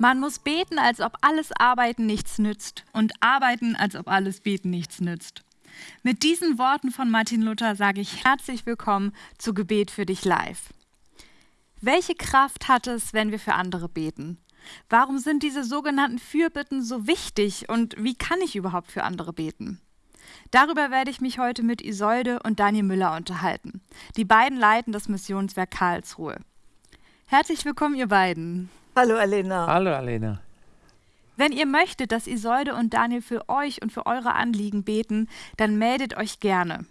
Man muss beten, als ob alles Arbeiten nichts nützt und arbeiten, als ob alles Beten nichts nützt. Mit diesen Worten von Martin Luther sage ich herzlich willkommen zu Gebet für dich live. Welche Kraft hat es, wenn wir für andere beten? Warum sind diese sogenannten Fürbitten so wichtig und wie kann ich überhaupt für andere beten? Darüber werde ich mich heute mit Isolde und Daniel Müller unterhalten. Die beiden leiten das Missionswerk Karlsruhe. Herzlich willkommen, ihr beiden. Hallo Alena. Hallo Alena. Wenn ihr möchtet, dass Isolde und Daniel für euch und für eure Anliegen beten, dann meldet euch gerne.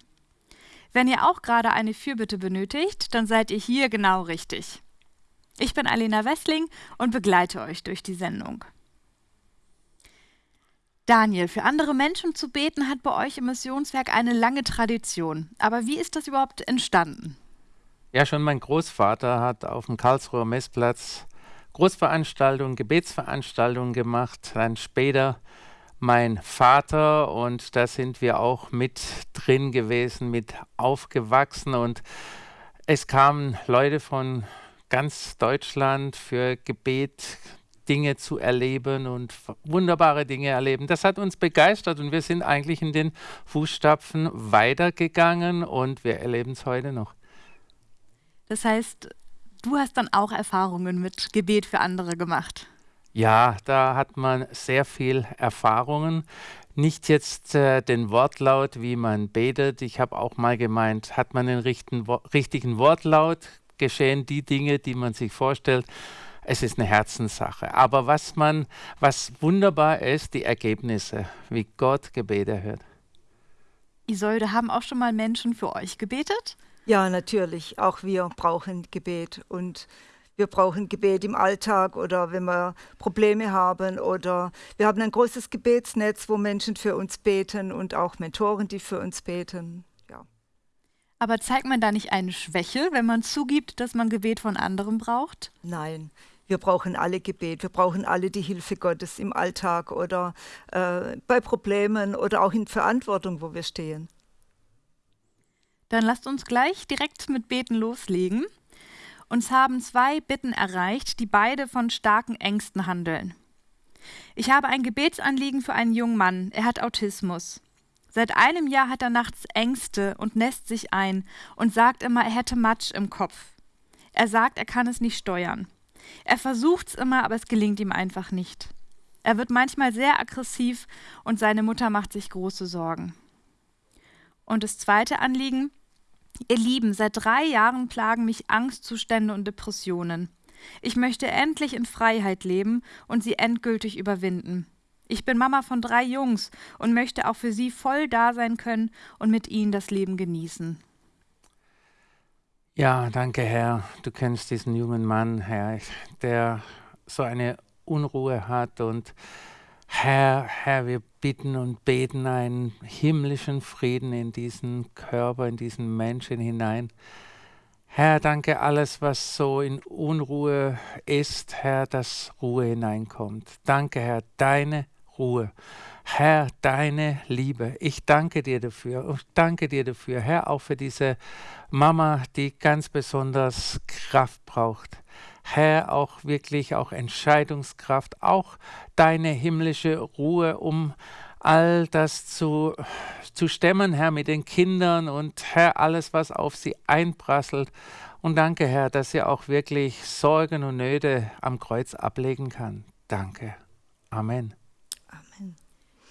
Wenn ihr auch gerade eine Fürbitte benötigt, dann seid ihr hier genau richtig. Ich bin Alena Wessling und begleite euch durch die Sendung. Daniel, für andere Menschen zu beten hat bei euch im Missionswerk eine lange Tradition. Aber wie ist das überhaupt entstanden? Ja, schon mein Großvater hat auf dem Karlsruher Messplatz Großveranstaltungen, Gebetsveranstaltungen gemacht, dann später mein Vater und da sind wir auch mit drin gewesen, mit aufgewachsen und es kamen Leute von ganz Deutschland für Gebet, Dinge zu erleben und wunderbare Dinge erleben. Das hat uns begeistert und wir sind eigentlich in den Fußstapfen weitergegangen und wir erleben es heute noch. Das heißt, Du hast dann auch Erfahrungen mit Gebet für andere gemacht. Ja, da hat man sehr viel Erfahrungen. Nicht jetzt äh, den Wortlaut, wie man betet. Ich habe auch mal gemeint, hat man den richten, wo richtigen Wortlaut, geschehen die Dinge, die man sich vorstellt. Es ist eine Herzenssache. Aber was man, was wunderbar ist, die Ergebnisse, wie Gott Gebete hört. Isolde, haben auch schon mal Menschen für euch gebetet? Ja, natürlich. Auch wir brauchen Gebet und wir brauchen Gebet im Alltag oder wenn wir Probleme haben oder wir haben ein großes Gebetsnetz, wo Menschen für uns beten und auch Mentoren, die für uns beten. Ja. Aber zeigt man da nicht eine Schwäche, wenn man zugibt, dass man Gebet von anderen braucht? Nein. Wir brauchen alle Gebet, wir brauchen alle die Hilfe Gottes im Alltag oder äh, bei Problemen oder auch in Verantwortung, wo wir stehen. Dann lasst uns gleich direkt mit Beten loslegen. Uns haben zwei Bitten erreicht, die beide von starken Ängsten handeln. Ich habe ein Gebetsanliegen für einen jungen Mann. Er hat Autismus. Seit einem Jahr hat er nachts Ängste und nässt sich ein und sagt immer, er hätte Matsch im Kopf. Er sagt, er kann es nicht steuern. Er versucht's immer, aber es gelingt ihm einfach nicht. Er wird manchmal sehr aggressiv und seine Mutter macht sich große Sorgen. Und das zweite Anliegen, Ihr Lieben, seit drei Jahren plagen mich Angstzustände und Depressionen. Ich möchte endlich in Freiheit leben und sie endgültig überwinden. Ich bin Mama von drei Jungs und möchte auch für sie voll da sein können und mit ihnen das Leben genießen. Ja, danke, Herr. Du kennst diesen jungen Mann, Herr, der so eine Unruhe hat und Herr, Herr, wir bitten und beten einen himmlischen Frieden in diesen Körper, in diesen Menschen hinein. Herr, danke alles, was so in Unruhe ist, Herr, dass Ruhe hineinkommt. Danke, Herr, deine Ruhe. Herr, deine Liebe. Ich danke dir dafür. Ich danke dir dafür, Herr, auch für diese Mama, die ganz besonders Kraft braucht. Herr, auch wirklich auch Entscheidungskraft, auch deine himmlische Ruhe, um all das zu, zu stemmen, Herr, mit den Kindern und Herr, alles, was auf sie einprasselt. Und danke, Herr, dass sie auch wirklich Sorgen und Nöte am Kreuz ablegen kann. Danke. Amen.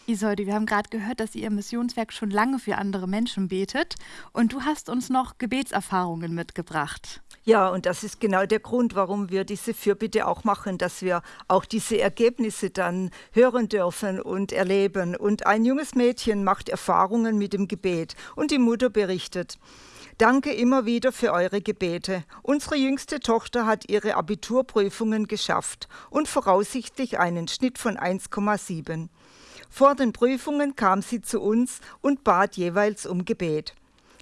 Isolde, wir haben gerade gehört, dass ihr Missionswerk schon lange für andere Menschen betet und du hast uns noch Gebetserfahrungen mitgebracht. Ja, und das ist genau der Grund, warum wir diese Fürbitte auch machen, dass wir auch diese Ergebnisse dann hören dürfen und erleben. Und ein junges Mädchen macht Erfahrungen mit dem Gebet und die Mutter berichtet. Danke immer wieder für eure Gebete. Unsere jüngste Tochter hat ihre Abiturprüfungen geschafft und voraussichtlich einen Schnitt von 1,7. Vor den Prüfungen kam sie zu uns und bat jeweils um Gebet.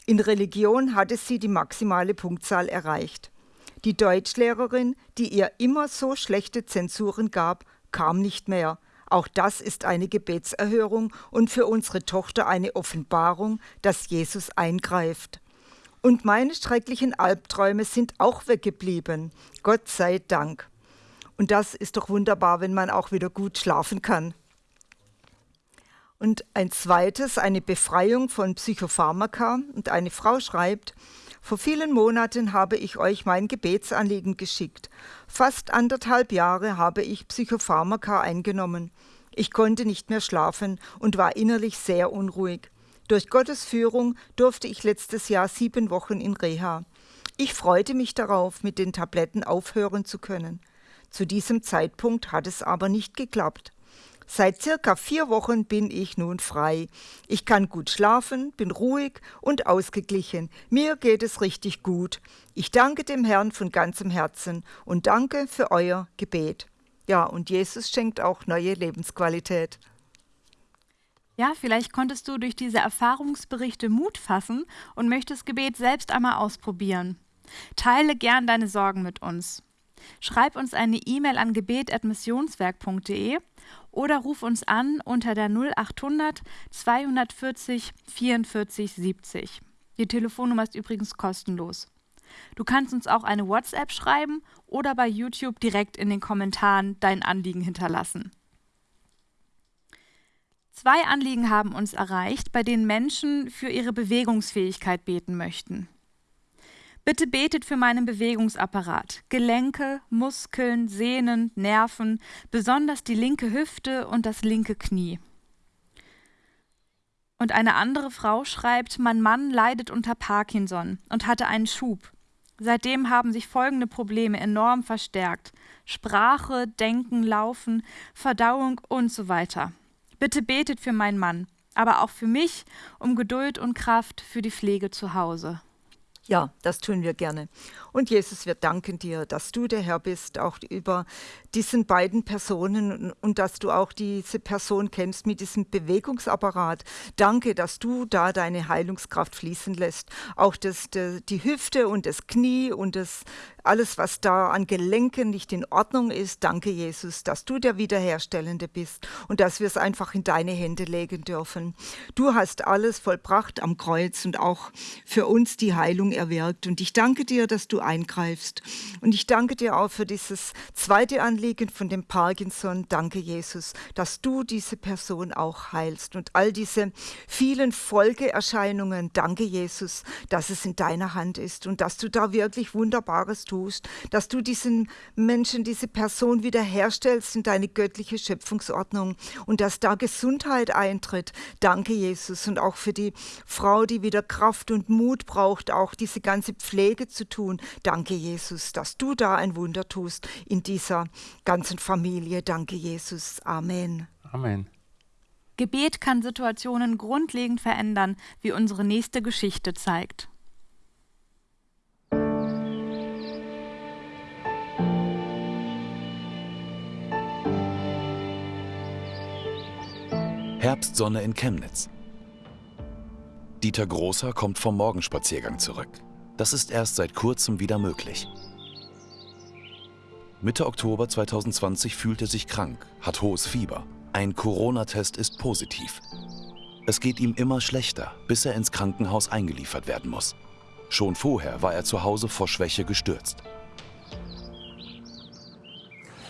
In Religion hatte sie die maximale Punktzahl erreicht. Die Deutschlehrerin, die ihr immer so schlechte Zensuren gab, kam nicht mehr. Auch das ist eine Gebetserhörung und für unsere Tochter eine Offenbarung, dass Jesus eingreift. Und meine schrecklichen Albträume sind auch weggeblieben. Gott sei Dank. Und das ist doch wunderbar, wenn man auch wieder gut schlafen kann. Und ein zweites, eine Befreiung von Psychopharmaka. Und eine Frau schreibt, vor vielen Monaten habe ich euch mein Gebetsanliegen geschickt. Fast anderthalb Jahre habe ich Psychopharmaka eingenommen. Ich konnte nicht mehr schlafen und war innerlich sehr unruhig. Durch Gottes Führung durfte ich letztes Jahr sieben Wochen in Reha. Ich freute mich darauf, mit den Tabletten aufhören zu können. Zu diesem Zeitpunkt hat es aber nicht geklappt. Seit circa vier Wochen bin ich nun frei. Ich kann gut schlafen, bin ruhig und ausgeglichen. Mir geht es richtig gut. Ich danke dem Herrn von ganzem Herzen und danke für euer Gebet. Ja, und Jesus schenkt auch neue Lebensqualität. Ja, vielleicht konntest du durch diese Erfahrungsberichte Mut fassen und möchtest Gebet selbst einmal ausprobieren. Teile gern deine Sorgen mit uns. Schreib uns eine E-Mail an gebet.missionswerk.de oder ruf uns an unter der 0800 240 44 70. Die Telefonnummer ist übrigens kostenlos. Du kannst uns auch eine WhatsApp schreiben oder bei YouTube direkt in den Kommentaren dein Anliegen hinterlassen. Zwei Anliegen haben uns erreicht, bei denen Menschen für ihre Bewegungsfähigkeit beten möchten. Bitte betet für meinen Bewegungsapparat, Gelenke, Muskeln, Sehnen, Nerven, besonders die linke Hüfte und das linke Knie. Und eine andere Frau schreibt, mein Mann leidet unter Parkinson und hatte einen Schub. Seitdem haben sich folgende Probleme enorm verstärkt. Sprache, Denken, Laufen, Verdauung und so weiter. Bitte betet für meinen Mann, aber auch für mich um Geduld und Kraft für die Pflege zu Hause. Ja, das tun wir gerne. Und Jesus, wir danken dir, dass du der Herr bist, auch über diesen beiden Personen und dass du auch diese Person kennst mit diesem Bewegungsapparat. Danke, dass du da deine Heilungskraft fließen lässt. Auch das, die Hüfte und das Knie und das alles, was da an Gelenken nicht in Ordnung ist. Danke, Jesus, dass du der Wiederherstellende bist und dass wir es einfach in deine Hände legen dürfen. Du hast alles vollbracht am Kreuz und auch für uns die Heilung erwirkt. Und ich danke dir, dass du eingreifst. Und ich danke dir auch für dieses zweite Anliegen von dem Parkinson. Danke, Jesus, dass du diese Person auch heilst und all diese vielen Folgeerscheinungen. Danke, Jesus, dass es in deiner Hand ist und dass du da wirklich Wunderbares tust tust, dass du diesen Menschen, diese Person wiederherstellst in deine göttliche Schöpfungsordnung und dass da Gesundheit eintritt. Danke, Jesus. Und auch für die Frau, die wieder Kraft und Mut braucht, auch diese ganze Pflege zu tun. Danke, Jesus, dass du da ein Wunder tust in dieser ganzen Familie. Danke, Jesus. Amen. Amen. Gebet kann Situationen grundlegend verändern, wie unsere nächste Geschichte zeigt. Herbstsonne in Chemnitz. Dieter Großer kommt vom Morgenspaziergang zurück. Das ist erst seit kurzem wieder möglich. Mitte Oktober 2020 fühlt er sich krank, hat hohes Fieber. Ein Corona-Test ist positiv. Es geht ihm immer schlechter, bis er ins Krankenhaus eingeliefert werden muss. Schon vorher war er zu Hause vor Schwäche gestürzt.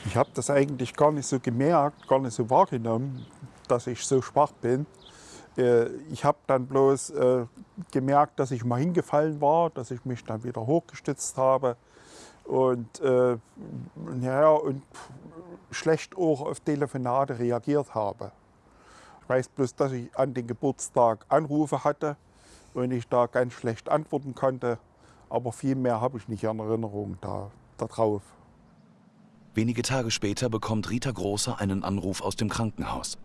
Ich habe das eigentlich gar nicht so gemerkt, gar nicht so wahrgenommen, dass ich so schwach bin. Äh, ich habe dann bloß äh, gemerkt, dass ich mal hingefallen war, dass ich mich dann wieder hochgestützt habe und, äh, ja, und schlecht auch auf Telefonate reagiert habe. Ich weiß bloß, dass ich an den Geburtstag Anrufe hatte und ich da ganz schlecht antworten konnte, aber viel mehr habe ich nicht in Erinnerung da, darauf. Wenige Tage später bekommt Rita Großer einen Anruf aus dem Krankenhaus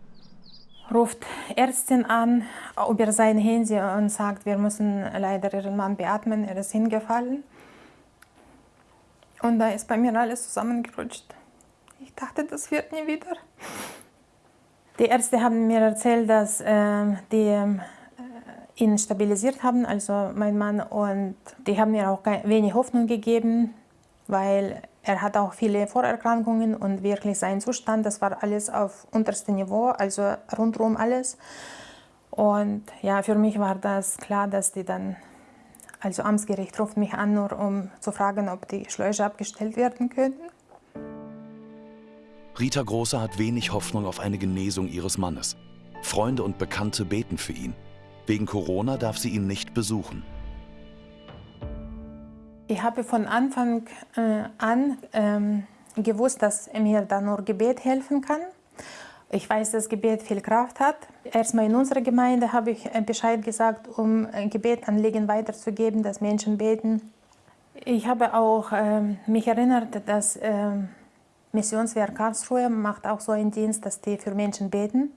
ruft Ärztin an über sein Handy und sagt, wir müssen leider ihren Mann beatmen, er ist hingefallen. Und da ist bei mir alles zusammengerutscht. Ich dachte, das wird nie wieder. Die Ärzte haben mir erzählt, dass äh, die äh, ihn stabilisiert haben, also mein Mann, und die haben mir auch wenig Hoffnung gegeben, weil er hat auch viele Vorerkrankungen und wirklich sein Zustand, das war alles auf unterstem Niveau, also rundherum alles. Und ja, für mich war das klar, dass die dann, also Amtsgericht ruft mich an, nur um zu fragen, ob die Schläuche abgestellt werden könnten. Rita Große hat wenig Hoffnung auf eine Genesung ihres Mannes. Freunde und Bekannte beten für ihn. Wegen Corona darf sie ihn nicht besuchen. Ich habe von Anfang äh, an ähm, gewusst, dass mir da nur Gebet helfen kann. Ich weiß, dass Gebet viel Kraft hat. Erstmal in unserer Gemeinde habe ich äh, Bescheid gesagt, um Gebetanliegen weiterzugeben, dass Menschen beten. Ich habe auch äh, mich erinnert, dass äh, Missionswerk Karlsruhe macht auch so einen Dienst, dass die für Menschen beten.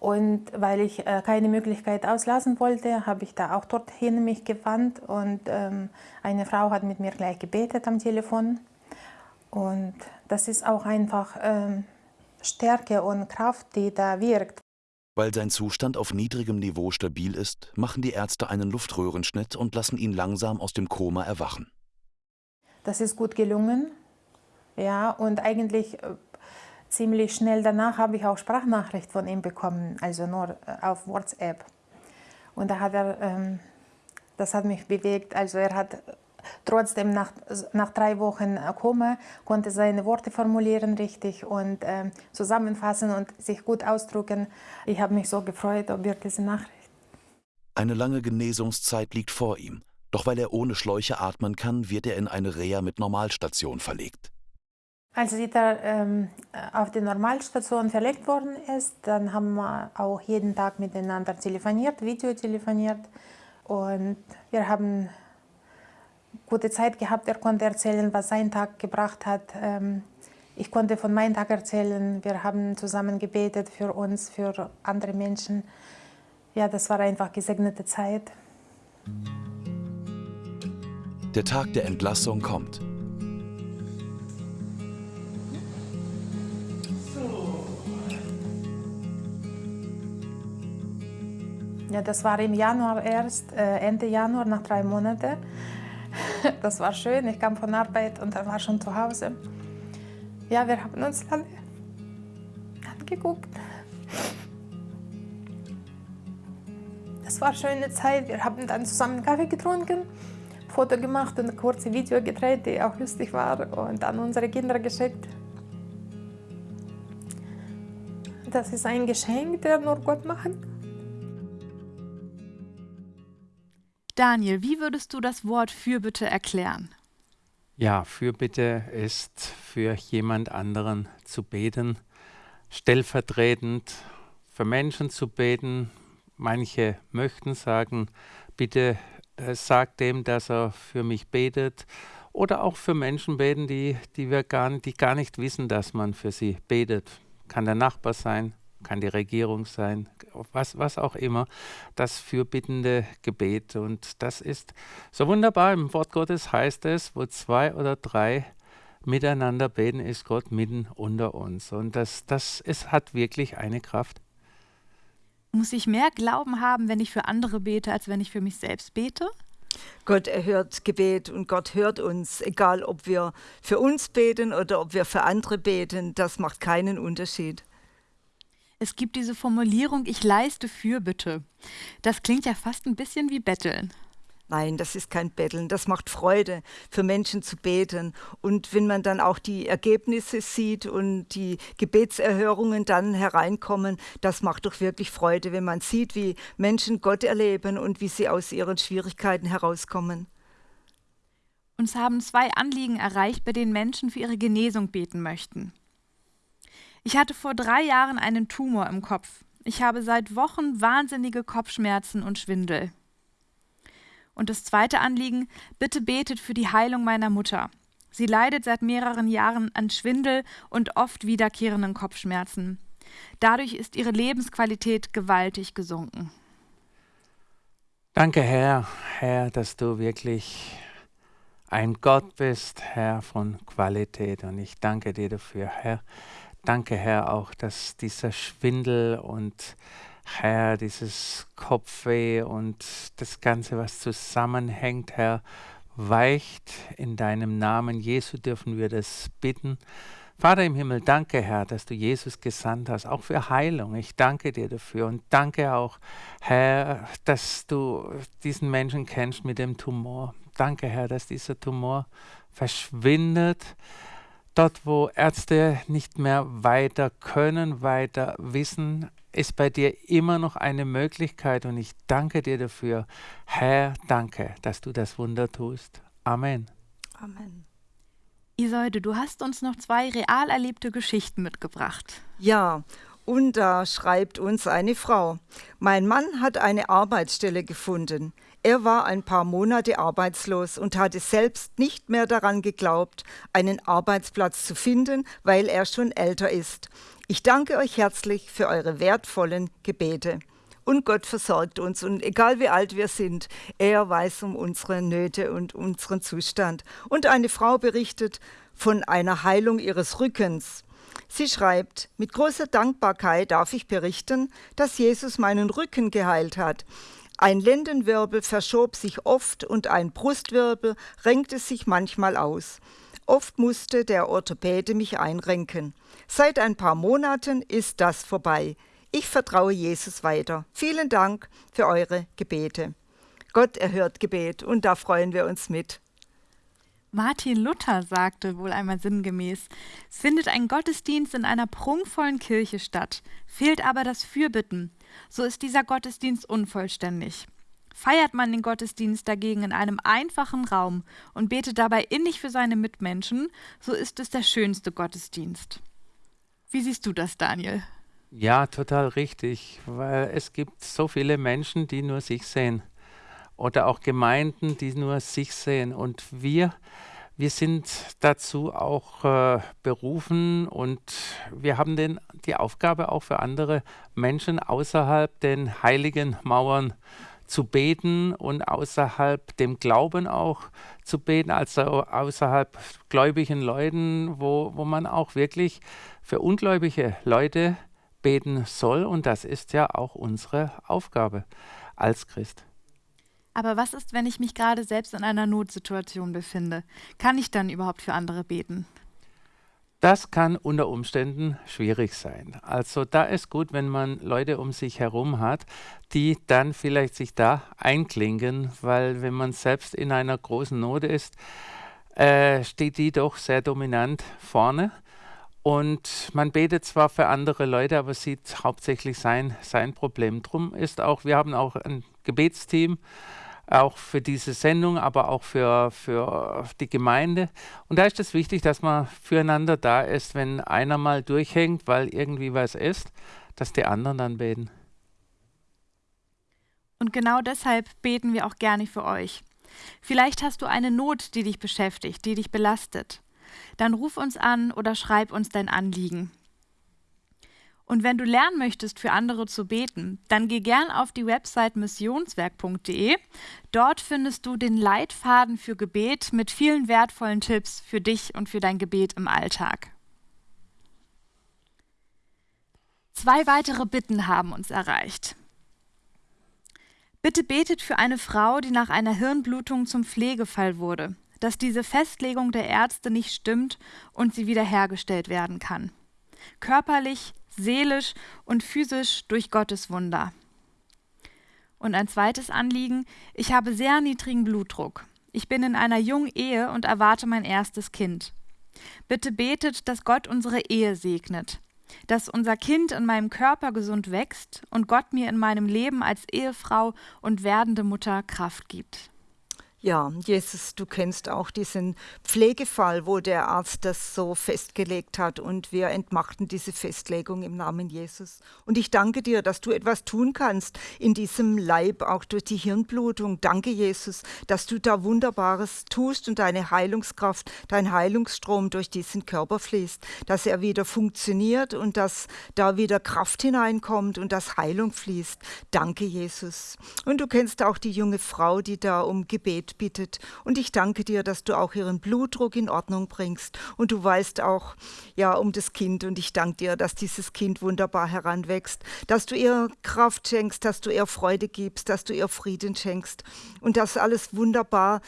Und weil ich äh, keine Möglichkeit auslassen wollte, habe ich da auch dorthin mich gewandt und ähm, eine Frau hat mit mir gleich gebetet am Telefon. Und das ist auch einfach ähm, Stärke und Kraft, die da wirkt. Weil sein Zustand auf niedrigem Niveau stabil ist, machen die Ärzte einen Luftröhrenschnitt und lassen ihn langsam aus dem Koma erwachen. Das ist gut gelungen. Ja, und eigentlich äh, ziemlich schnell danach habe ich auch Sprachnachricht von ihm bekommen, also nur äh, auf WhatsApp. Und da hat er, ähm, das hat mich bewegt. Also er hat trotzdem nach, nach drei Wochen Koma, konnte seine Worte formulieren richtig und äh, zusammenfassen und sich gut ausdrücken. Ich habe mich so gefreut über diese Nachricht. Eine lange Genesungszeit liegt vor ihm. Doch weil er ohne Schläuche atmen kann, wird er in eine Reha mit Normalstation verlegt. Als er ähm, auf die Normalstation verlegt worden ist, dann haben wir auch jeden Tag miteinander telefoniert, Videotelefoniert. Und wir haben gute Zeit gehabt. Er konnte erzählen, was sein Tag gebracht hat. Ähm, ich konnte von meinem Tag erzählen. Wir haben zusammen gebetet für uns, für andere Menschen. Ja, das war einfach gesegnete Zeit. Der Tag der Entlassung kommt. Ja, das war im Januar erst, äh, Ende Januar, nach drei Monaten. Das war schön. Ich kam von Arbeit und er war schon zu Hause. Ja, wir haben uns alle angeguckt. Das war eine schöne Zeit. Wir haben dann zusammen Kaffee getrunken, Foto gemacht und ein kurzes Video gedreht, die auch lustig war und an unsere Kinder geschickt. Das ist ein Geschenk, der nur Gott machen kann. Daniel, wie würdest du das Wort Fürbitte erklären? Ja, Fürbitte ist für jemand anderen zu beten, stellvertretend für Menschen zu beten. Manche möchten sagen, bitte äh, sag dem, dass er für mich betet. Oder auch für Menschen beten, die, die, wir gar, die gar nicht wissen, dass man für sie betet. Kann der Nachbar sein, kann die Regierung sein, was, was auch immer, das fürbittende Gebet. Und das ist so wunderbar. Im Wort Gottes heißt es, wo zwei oder drei miteinander beten, ist Gott mitten unter uns. Und das, das ist, hat wirklich eine Kraft. Muss ich mehr Glauben haben, wenn ich für andere bete, als wenn ich für mich selbst bete? Gott erhört Gebet und Gott hört uns, egal ob wir für uns beten oder ob wir für andere beten, das macht keinen Unterschied. Es gibt diese Formulierung, ich leiste Fürbitte. Das klingt ja fast ein bisschen wie Betteln. Nein, das ist kein Betteln. Das macht Freude, für Menschen zu beten. Und wenn man dann auch die Ergebnisse sieht und die Gebetserhörungen dann hereinkommen, das macht doch wirklich Freude, wenn man sieht, wie Menschen Gott erleben und wie sie aus ihren Schwierigkeiten herauskommen. Uns haben zwei Anliegen erreicht, bei denen Menschen für ihre Genesung beten möchten. Ich hatte vor drei Jahren einen Tumor im Kopf. Ich habe seit Wochen wahnsinnige Kopfschmerzen und Schwindel. Und das zweite Anliegen, bitte betet für die Heilung meiner Mutter. Sie leidet seit mehreren Jahren an Schwindel und oft wiederkehrenden Kopfschmerzen. Dadurch ist ihre Lebensqualität gewaltig gesunken. Danke, Herr, Herr, dass du wirklich ein Gott bist, Herr von Qualität. Und ich danke dir dafür, Herr, Danke, Herr, auch, dass dieser Schwindel und Herr, dieses Kopfweh und das Ganze, was zusammenhängt, Herr, weicht. In deinem Namen Jesu dürfen wir das bitten. Vater im Himmel, danke, Herr, dass du Jesus gesandt hast, auch für Heilung. Ich danke dir dafür und danke auch, Herr, dass du diesen Menschen kennst mit dem Tumor. Danke, Herr, dass dieser Tumor verschwindet Dort, wo Ärzte nicht mehr weiter können, weiter wissen, ist bei dir immer noch eine Möglichkeit und ich danke dir dafür. Herr, danke, dass du das Wunder tust. Amen. Amen. Isolde, du hast uns noch zwei real erlebte Geschichten mitgebracht. Ja, und da schreibt uns eine Frau. Mein Mann hat eine Arbeitsstelle gefunden. Er war ein paar Monate arbeitslos und hatte selbst nicht mehr daran geglaubt, einen Arbeitsplatz zu finden, weil er schon älter ist. Ich danke euch herzlich für eure wertvollen Gebete. Und Gott versorgt uns. Und egal wie alt wir sind, er weiß um unsere Nöte und unseren Zustand. Und eine Frau berichtet von einer Heilung ihres Rückens. Sie schreibt, mit großer Dankbarkeit darf ich berichten, dass Jesus meinen Rücken geheilt hat. Ein Lendenwirbel verschob sich oft und ein Brustwirbel renkte sich manchmal aus. Oft musste der Orthopäde mich einrenken. Seit ein paar Monaten ist das vorbei. Ich vertraue Jesus weiter. Vielen Dank für eure Gebete. Gott erhört Gebet und da freuen wir uns mit. Martin Luther sagte wohl einmal sinngemäß, findet ein Gottesdienst in einer prunkvollen Kirche statt, fehlt aber das Fürbitten, so ist dieser Gottesdienst unvollständig. Feiert man den Gottesdienst dagegen in einem einfachen Raum und betet dabei innig für seine Mitmenschen, so ist es der schönste Gottesdienst. Wie siehst du das, Daniel? Ja, total richtig, weil es gibt so viele Menschen, die nur sich sehen oder auch Gemeinden, die nur sich sehen und wir wir sind dazu auch äh, berufen und wir haben den, die Aufgabe auch für andere Menschen außerhalb den heiligen Mauern zu beten und außerhalb dem Glauben auch zu beten, also außerhalb gläubigen Leuten, wo, wo man auch wirklich für ungläubige Leute beten soll. Und das ist ja auch unsere Aufgabe als Christ. Aber was ist, wenn ich mich gerade selbst in einer Notsituation befinde? Kann ich dann überhaupt für andere beten? Das kann unter Umständen schwierig sein. Also da ist gut, wenn man Leute um sich herum hat, die dann vielleicht sich da einklinken, weil wenn man selbst in einer großen Not ist, äh, steht die doch sehr dominant vorne. Und man betet zwar für andere Leute, aber sieht hauptsächlich sein, sein Problem. Drum ist auch, wir haben auch ein Gebetsteam, auch für diese Sendung, aber auch für, für die Gemeinde. Und da ist es wichtig, dass man füreinander da ist, wenn einer mal durchhängt, weil irgendwie was ist, dass die anderen dann beten. Und genau deshalb beten wir auch gerne für euch. Vielleicht hast du eine Not, die dich beschäftigt, die dich belastet. Dann ruf uns an oder schreib uns dein Anliegen. Und wenn du lernen möchtest, für andere zu beten, dann geh gern auf die Website missionswerk.de. Dort findest du den Leitfaden für Gebet mit vielen wertvollen Tipps für dich und für dein Gebet im Alltag. Zwei weitere Bitten haben uns erreicht. Bitte betet für eine Frau, die nach einer Hirnblutung zum Pflegefall wurde, dass diese Festlegung der Ärzte nicht stimmt und sie wiederhergestellt werden kann. Körperlich, seelisch und physisch durch Gottes Wunder. Und ein zweites Anliegen, ich habe sehr niedrigen Blutdruck. Ich bin in einer jungen Ehe und erwarte mein erstes Kind. Bitte betet, dass Gott unsere Ehe segnet, dass unser Kind in meinem Körper gesund wächst und Gott mir in meinem Leben als Ehefrau und werdende Mutter Kraft gibt. Ja, Jesus, du kennst auch diesen Pflegefall, wo der Arzt das so festgelegt hat und wir entmachten diese Festlegung im Namen Jesus. Und ich danke dir, dass du etwas tun kannst in diesem Leib, auch durch die Hirnblutung. Danke, Jesus, dass du da Wunderbares tust und deine Heilungskraft, dein Heilungsstrom durch diesen Körper fließt, dass er wieder funktioniert und dass da wieder Kraft hineinkommt und dass Heilung fließt. Danke, Jesus. Und du kennst auch die junge Frau, die da um Gebet bittet. Und ich danke dir, dass du auch ihren Blutdruck in Ordnung bringst. Und du weißt auch, ja, um das Kind. Und ich danke dir, dass dieses Kind wunderbar heranwächst, dass du ihr Kraft schenkst, dass du ihr Freude gibst, dass du ihr Frieden schenkst. Und das alles wunderbar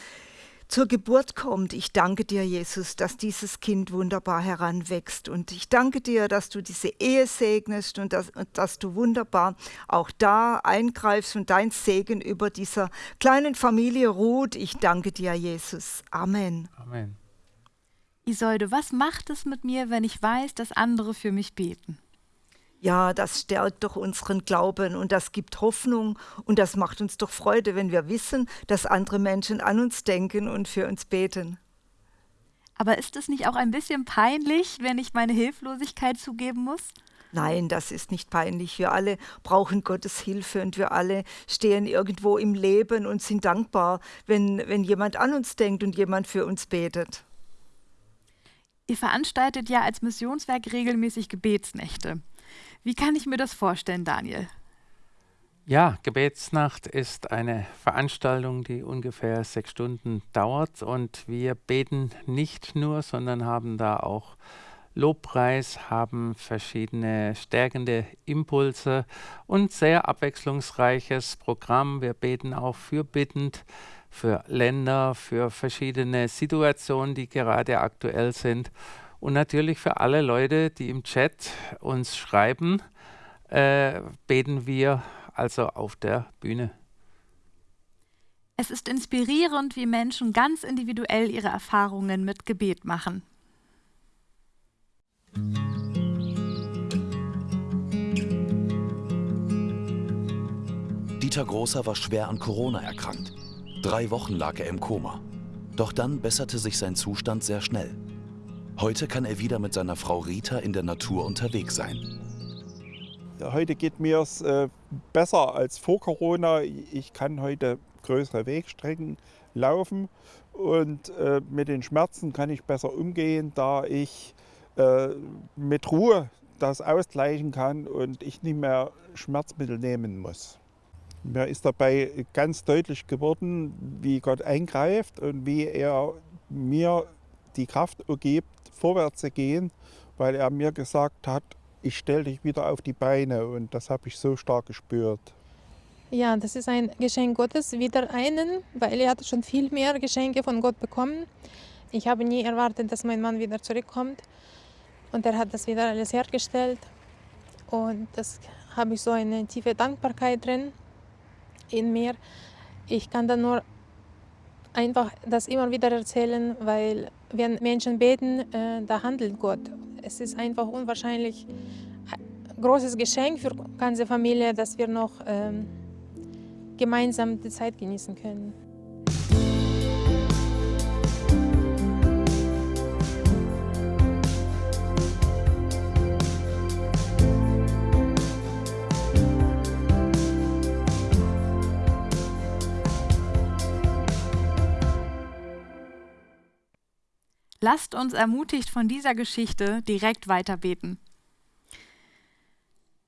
zur Geburt kommt. Ich danke dir, Jesus, dass dieses Kind wunderbar heranwächst. Und ich danke dir, dass du diese Ehe segnest und dass, und dass du wunderbar auch da eingreifst und dein Segen über dieser kleinen Familie ruht. Ich danke dir, Jesus. Amen. Amen. Isolde, was macht es mit mir, wenn ich weiß, dass andere für mich beten? Ja, das stärkt doch unseren Glauben und das gibt Hoffnung und das macht uns doch Freude, wenn wir wissen, dass andere Menschen an uns denken und für uns beten. Aber ist es nicht auch ein bisschen peinlich, wenn ich meine Hilflosigkeit zugeben muss? Nein, das ist nicht peinlich. Wir alle brauchen Gottes Hilfe und wir alle stehen irgendwo im Leben und sind dankbar, wenn, wenn jemand an uns denkt und jemand für uns betet. Ihr veranstaltet ja als Missionswerk regelmäßig Gebetsnächte. Wie kann ich mir das vorstellen, Daniel? Ja, Gebetsnacht ist eine Veranstaltung, die ungefähr sechs Stunden dauert und wir beten nicht nur, sondern haben da auch Lobpreis, haben verschiedene stärkende Impulse und sehr abwechslungsreiches Programm. Wir beten auch fürbittend für Länder, für verschiedene Situationen, die gerade aktuell sind und natürlich für alle Leute, die im Chat uns schreiben, äh, beten wir also auf der Bühne. Es ist inspirierend, wie Menschen ganz individuell ihre Erfahrungen mit Gebet machen. Dieter Großer war schwer an Corona erkrankt. Drei Wochen lag er im Koma. Doch dann besserte sich sein Zustand sehr schnell. Heute kann er wieder mit seiner Frau Rita in der Natur unterwegs sein. Heute geht mir es äh, besser als vor Corona. Ich kann heute größere Wegstrecken laufen und äh, mit den Schmerzen kann ich besser umgehen, da ich äh, mit Ruhe das ausgleichen kann und ich nicht mehr Schmerzmittel nehmen muss. Mir ist dabei ganz deutlich geworden, wie Gott eingreift und wie er mir die Kraft gibt, vorwärts gehen, weil er mir gesagt hat, ich stelle dich wieder auf die Beine und das habe ich so stark gespürt. Ja, das ist ein Geschenk Gottes, wieder einen, weil er hat schon viel mehr Geschenke von Gott bekommen. Ich habe nie erwartet, dass mein Mann wieder zurückkommt und er hat das wieder alles hergestellt und das habe ich so eine tiefe Dankbarkeit drin in mir. Ich kann da nur einfach das immer wieder erzählen, weil wenn Menschen beten, äh, da handelt Gott. Es ist einfach unwahrscheinlich großes Geschenk für die ganze Familie, dass wir noch ähm, gemeinsam die Zeit genießen können. Lasst uns ermutigt von dieser Geschichte direkt weiterbeten.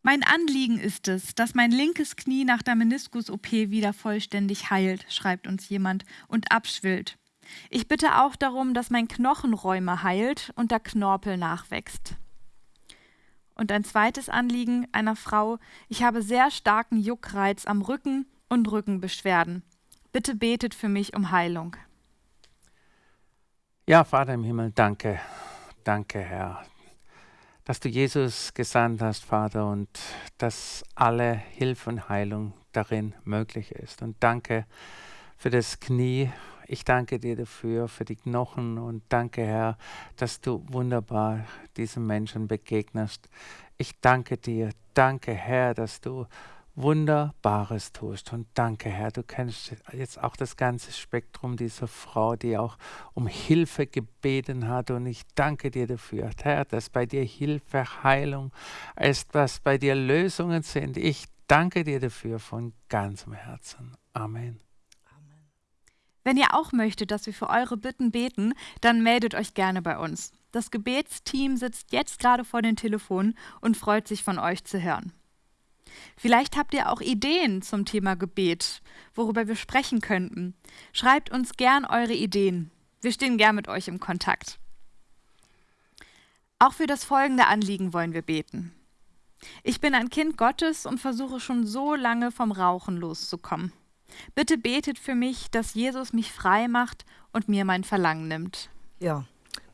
Mein Anliegen ist es, dass mein linkes Knie nach der Meniskus-OP wieder vollständig heilt, schreibt uns jemand, und abschwillt. Ich bitte auch darum, dass mein Knochenräume heilt und der Knorpel nachwächst. Und ein zweites Anliegen einer Frau, ich habe sehr starken Juckreiz am Rücken und Rückenbeschwerden. Bitte betet für mich um Heilung. Ja, Vater im Himmel, danke, danke, Herr, dass du Jesus gesandt hast, Vater, und dass alle Hilfe und Heilung darin möglich ist. Und danke für das Knie. Ich danke dir dafür, für die Knochen und danke, Herr, dass du wunderbar diesen Menschen begegnest. Ich danke dir, danke, Herr, dass du Wunderbares tust. Und danke, Herr, du kennst jetzt auch das ganze Spektrum dieser Frau, die auch um Hilfe gebeten hat. Und ich danke dir dafür, Herr, dass bei dir Hilfe, Heilung ist, dass bei dir Lösungen sind. Ich danke dir dafür von ganzem Herzen. Amen. Wenn ihr auch möchtet, dass wir für eure Bitten beten, dann meldet euch gerne bei uns. Das Gebetsteam sitzt jetzt gerade vor den Telefonen und freut sich von euch zu hören. Vielleicht habt ihr auch Ideen zum Thema Gebet, worüber wir sprechen könnten. Schreibt uns gern eure Ideen. Wir stehen gern mit euch im Kontakt. Auch für das folgende Anliegen wollen wir beten. Ich bin ein Kind Gottes und versuche schon so lange vom Rauchen loszukommen. Bitte betet für mich, dass Jesus mich frei macht und mir mein Verlangen nimmt. Ja,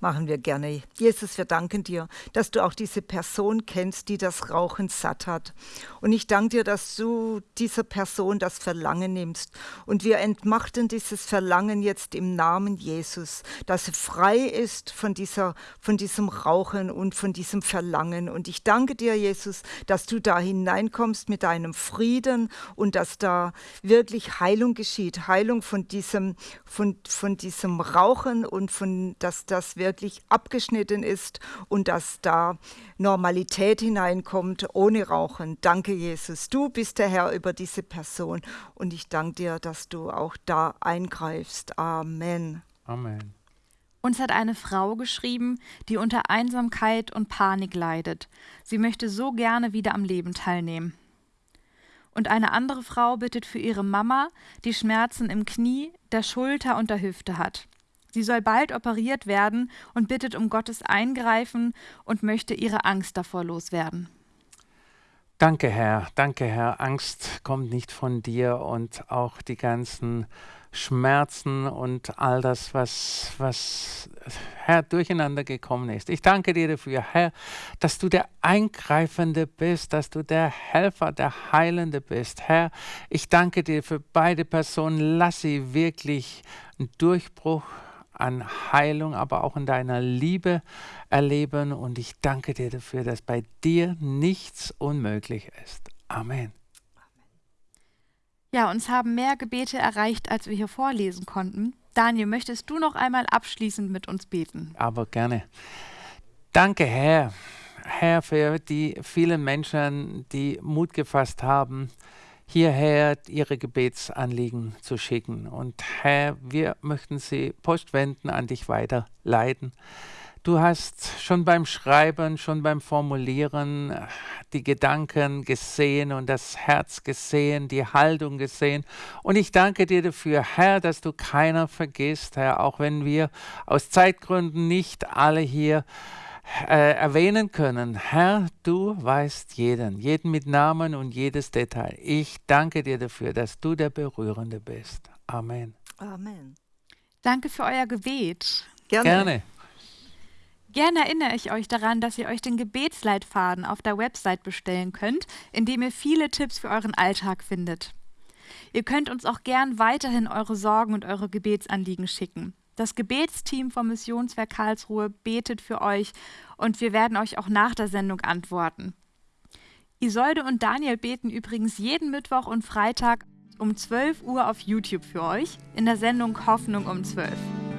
machen wir gerne. Jesus, wir danken dir, dass du auch diese Person kennst, die das Rauchen satt hat. Und ich danke dir, dass du dieser Person das Verlangen nimmst. Und wir entmachten dieses Verlangen jetzt im Namen Jesus, dass sie frei ist von, dieser, von diesem Rauchen und von diesem Verlangen. Und ich danke dir, Jesus, dass du da hineinkommst mit deinem Frieden und dass da wirklich Heilung geschieht. Heilung von diesem, von, von diesem Rauchen und von, dass das wirklich abgeschnitten ist und dass da Normalität hineinkommt ohne Rauchen. Danke, Jesus. Du bist der Herr über diese Person und ich danke dir, dass du auch da eingreifst. Amen. Amen. Uns hat eine Frau geschrieben, die unter Einsamkeit und Panik leidet. Sie möchte so gerne wieder am Leben teilnehmen. Und eine andere Frau bittet für ihre Mama, die Schmerzen im Knie, der Schulter und der Hüfte hat. Sie soll bald operiert werden und bittet um Gottes Eingreifen und möchte ihre Angst davor loswerden. Danke, Herr. Danke, Herr. Angst kommt nicht von dir und auch die ganzen Schmerzen und all das, was, was Herr durcheinander gekommen ist. Ich danke dir dafür, Herr, dass du der Eingreifende bist, dass du der Helfer, der Heilende bist. Herr, ich danke dir für beide Personen. Lass sie wirklich einen Durchbruch an Heilung, aber auch in deiner Liebe erleben. Und ich danke dir dafür, dass bei dir nichts unmöglich ist. Amen. Ja, uns haben mehr Gebete erreicht, als wir hier vorlesen konnten. Daniel, möchtest du noch einmal abschließend mit uns beten? Aber gerne. Danke, Herr. Herr, für die vielen Menschen, die Mut gefasst haben, hierher ihre Gebetsanliegen zu schicken. Und Herr, wir möchten sie postwenden an dich weiterleiten. Du hast schon beim Schreiben, schon beim Formulieren äh, die Gedanken gesehen und das Herz gesehen, die Haltung gesehen. Und ich danke dir dafür, Herr, dass du keiner vergisst, Herr, auch wenn wir aus Zeitgründen nicht alle hier äh, erwähnen können. Herr, du weißt jeden, jeden mit Namen und jedes Detail. Ich danke dir dafür, dass du der Berührende bist. Amen. Amen. Danke für euer Gebet. Gerne. Gerne. Gerne erinnere ich euch daran, dass ihr euch den Gebetsleitfaden auf der Website bestellen könnt, in dem ihr viele Tipps für euren Alltag findet. Ihr könnt uns auch gern weiterhin eure Sorgen und eure Gebetsanliegen schicken. Das Gebetsteam vom Missionswerk Karlsruhe betet für euch und wir werden euch auch nach der Sendung antworten. Isolde und Daniel beten übrigens jeden Mittwoch und Freitag um 12 Uhr auf YouTube für euch in der Sendung Hoffnung um 12 Uhr.